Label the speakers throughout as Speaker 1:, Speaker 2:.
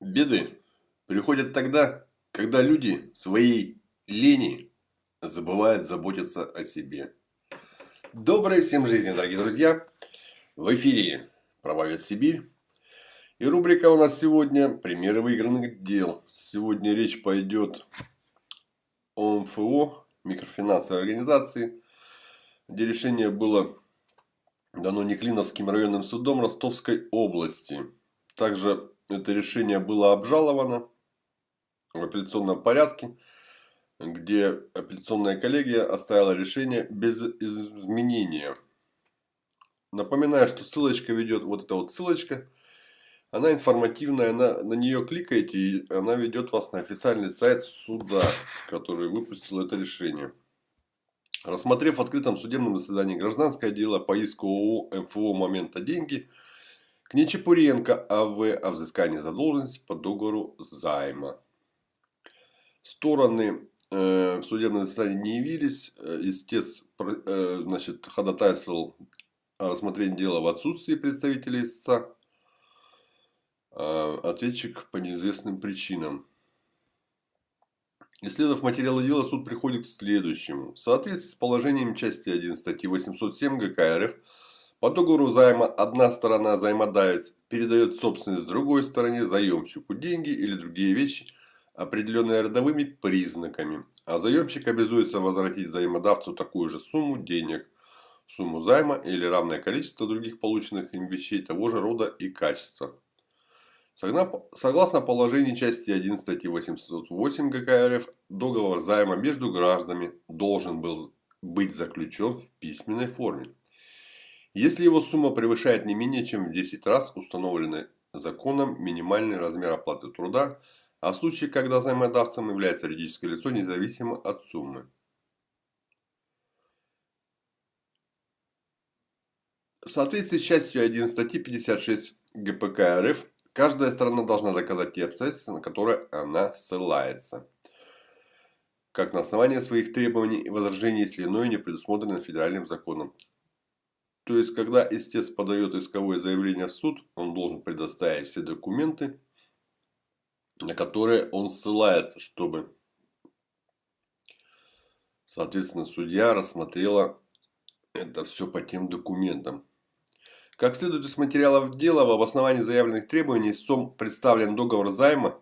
Speaker 1: Беды приходят тогда, когда люди своей лени забывают заботиться о себе. Доброй всем жизни, дорогие друзья! В эфире «Правовед Сибирь». И рубрика у нас сегодня «Примеры выигранных дел». Сегодня речь пойдет о МФО, микрофинансовой организации, где решение было дано Неклиновским районным судом Ростовской области. Также это решение было обжаловано в апелляционном порядке, где апелляционная коллегия оставила решение без изменения. Напоминаю, что ссылочка ведет, вот эта вот ссылочка, она информативная, она, на нее кликаете, и она ведет вас на официальный сайт суда, который выпустил это решение. Рассмотрев в открытом судебном заседании гражданское дело по иску ООО МФО «Момента деньги», к Нечепуренко А.В. о взыскании задолженности по договору займа. Стороны э, в судебном заседании не явились. Э, истец э, значит, ходатайствовал о рассмотрении дела в отсутствии представителей истца. Ответчик по неизвестным причинам. Исследовав материалы дела, суд приходит к следующему. В соответствии с положением части 1 статьи 807 ГК РФ по договору займа одна сторона займодавец передает собственность другой стороне заемщику деньги или другие вещи, определенные родовыми признаками, а заемщик обязуется возвратить займодавцу такую же сумму денег, сумму займа или равное количество других полученных им вещей того же рода и качества. Согласно положению части 1 статьи 808 ГК РФ, договор займа между гражданами должен был быть заключен в письменной форме. Если его сумма превышает не менее чем в 10 раз установленный законом минимальный размер оплаты труда, а в случае, когда займодавцем является юридическое лицо независимо от суммы. В соответствии с частью 1 статьи 56 ГПК РФ, каждая сторона должна доказать те обстоятельства, на которые она ссылается. Как на основании своих требований и возражений, если иное не предусмотрено федеральным законом. То есть, когда истец подает исковое заявление в суд, он должен предоставить все документы, на которые он ссылается, чтобы, соответственно, судья рассмотрела это все по тем документам. Как следует из материалов дела, в обосновании заявленных требований СОМ представлен договор займа,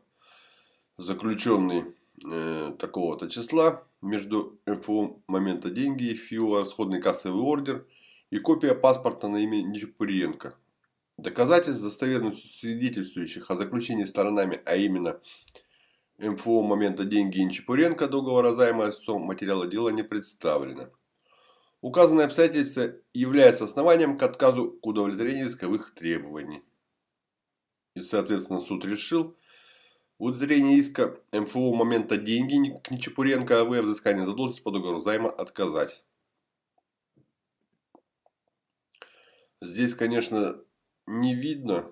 Speaker 1: заключенный э, такого-то числа между МФО момента деньги и ФИО расходный кассовый ордер – и копия паспорта на имя Нечапуриенко. Доказательств, достоверно свидетельствующих о заключении сторонами, а именно МФО момента деньги Нечапуренко договора займа истцом материала дела не представлено. Указанное обстоятельство является основанием к отказу к удовлетворению исковых требований. И, соответственно, суд решил в удовлетворении иска МФО момента деньги к Нечапуренко АВ взыскание задолженности по договору займа отказать. Здесь, конечно, не видно,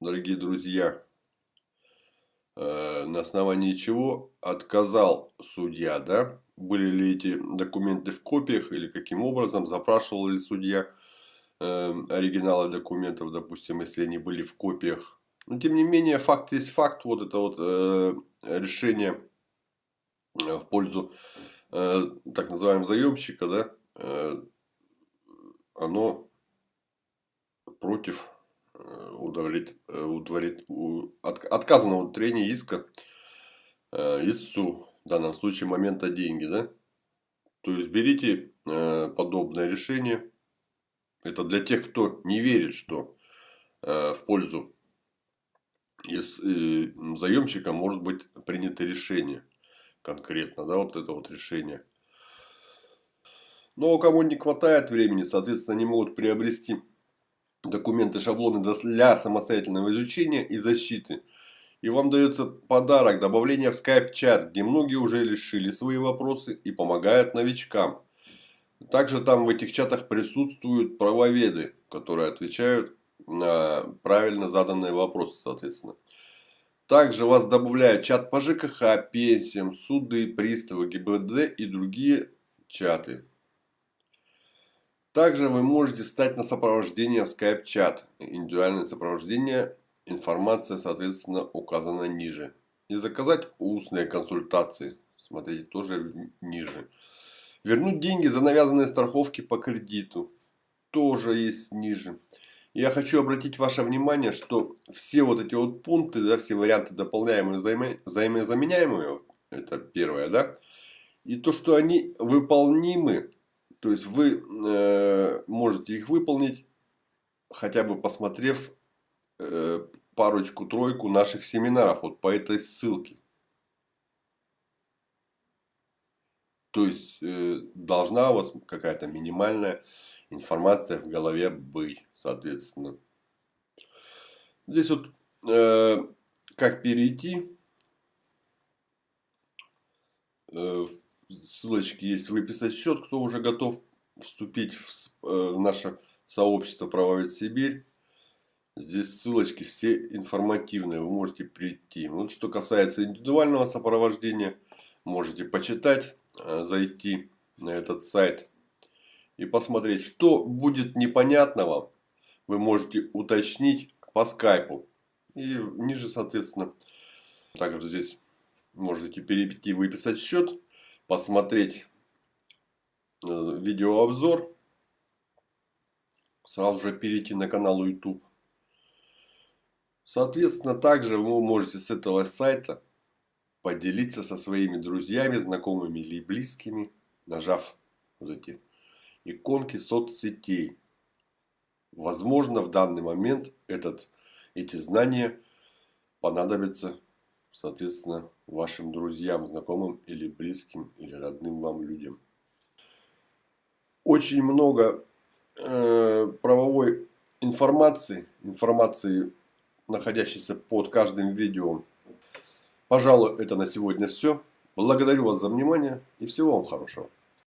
Speaker 1: дорогие друзья, э, на основании чего отказал судья, да? Были ли эти документы в копиях или каким образом запрашивал ли судья э, оригиналы документов, допустим, если они были в копиях. Но тем не менее, факт есть факт, вот это вот э, решение в пользу так называемого заемщика, да, оно против э, удовлет, э, удовлет, от, отказанного удовлетворения иска э, истцу, в данном случае момента деньги, да? То есть берите подобное решение. Это для тех, кто не верит, что в пользу заемщика может быть принято решение конкретно, да, вот это вот решение. Но у кого не хватает времени, соответственно, они могут приобрести документы, шаблоны для самостоятельного изучения и защиты. И вам дается подарок добавление в Skype-чат, где многие уже решили свои вопросы и помогают новичкам. Также там в этих чатах присутствуют правоведы, которые отвечают на правильно заданные вопросы, соответственно. Также вас добавляют чат по ЖКХ, пенсиям, суды, приставы, ГИБДД и другие чаты. Также вы можете встать на сопровождение в Skype-чат. Индивидуальное сопровождение информация, соответственно, указана ниже. И заказать устные консультации. Смотрите, тоже ниже. Вернуть деньги за навязанные страховки по кредиту. Тоже есть ниже. Я хочу обратить ваше внимание, что все вот эти вот пункты, да, все варианты дополняемые, взаимо, взаимозаменяемые, это первое, да, и то, что они выполнимы, то есть вы э, можете их выполнить, хотя бы посмотрев э, парочку-тройку наших семинаров вот по этой ссылке. То есть э, должна у вас какая-то минимальная информация в голове быть, соответственно. Здесь вот э, как перейти. Э, ссылочки есть выписать счет, кто уже готов вступить в, э, в наше сообщество Правовед Сибирь. Здесь ссылочки все информативные, вы можете прийти. Вот что касается индивидуального сопровождения, можете почитать, э, зайти на этот сайт и посмотреть, что будет непонятного, вы можете уточнить по скайпу. И ниже, соответственно, также здесь можете перейти, выписать счет, посмотреть э, видеообзор, сразу же перейти на канал YouTube. Соответственно, также вы можете с этого сайта поделиться со своими друзьями, знакомыми или близкими, нажав вот эти иконки соцсетей. Возможно, в данный момент этот, эти знания понадобятся, соответственно, вашим друзьям, знакомым или близким, или родным вам людям. Очень много э, правовой информации, информации, находящейся под каждым видео. Пожалуй, это на сегодня все. Благодарю вас за внимание и всего вам хорошего.